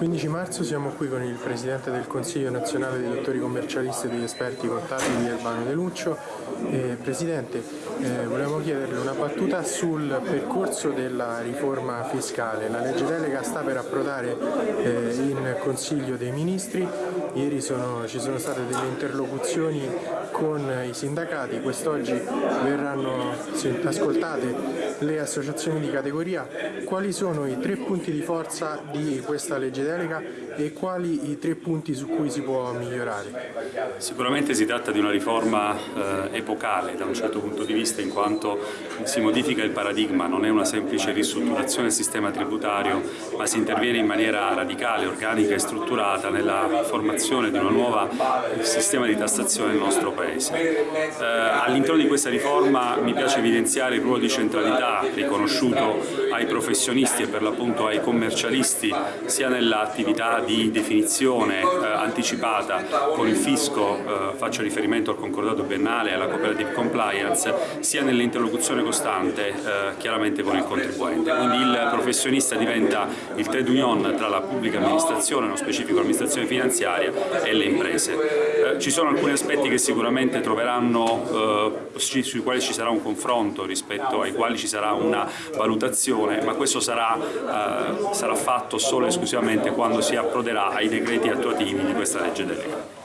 15 marzo siamo qui con il Presidente del Consiglio nazionale dei dottori commercialisti e degli esperti contabili Albano De Luccio. Eh, Presidente, eh, volevamo chiederle una battuta sul percorso della riforma fiscale. La legge delega sta per approdare eh, in Consiglio dei Ministri, ieri sono, ci sono state delle interlocuzioni con i sindacati, quest'oggi verranno ascoltate le associazioni di categoria. Quali sono i tre punti di forza di questa legge delega e quali i tre punti su cui si può migliorare? Sicuramente si tratta di una riforma eh, epocale da un certo punto di vista in quanto si modifica il paradigma, non è una semplice ristrutturazione del sistema tributario ma si interviene in maniera radicale, organica e strutturata nella formazione di un nuovo sistema di tassazione nel nostro Paese. Eh, all'interno di questa riforma mi piace evidenziare il ruolo di centralità riconosciuto ai professionisti e per l'appunto ai commercialisti sia nell'attività di definizione eh, anticipata con il fisco, eh, faccio riferimento al concordato biennale e alla cooperative compliance, sia nell'interlocuzione costante eh, chiaramente con il contribuente. Quindi il professionista diventa il trade union tra la pubblica amministrazione, nello specifico l'amministrazione finanziaria e le imprese. Eh, ci sono alcuni aspetti che sicuramente troveranno, eh, sui quali ci sarà un confronto rispetto ai quali ci sarà una valutazione, ma questo sarà, eh, sarà fatto solo e esclusivamente quando si approderà ai decreti attuativi di questa legge delega.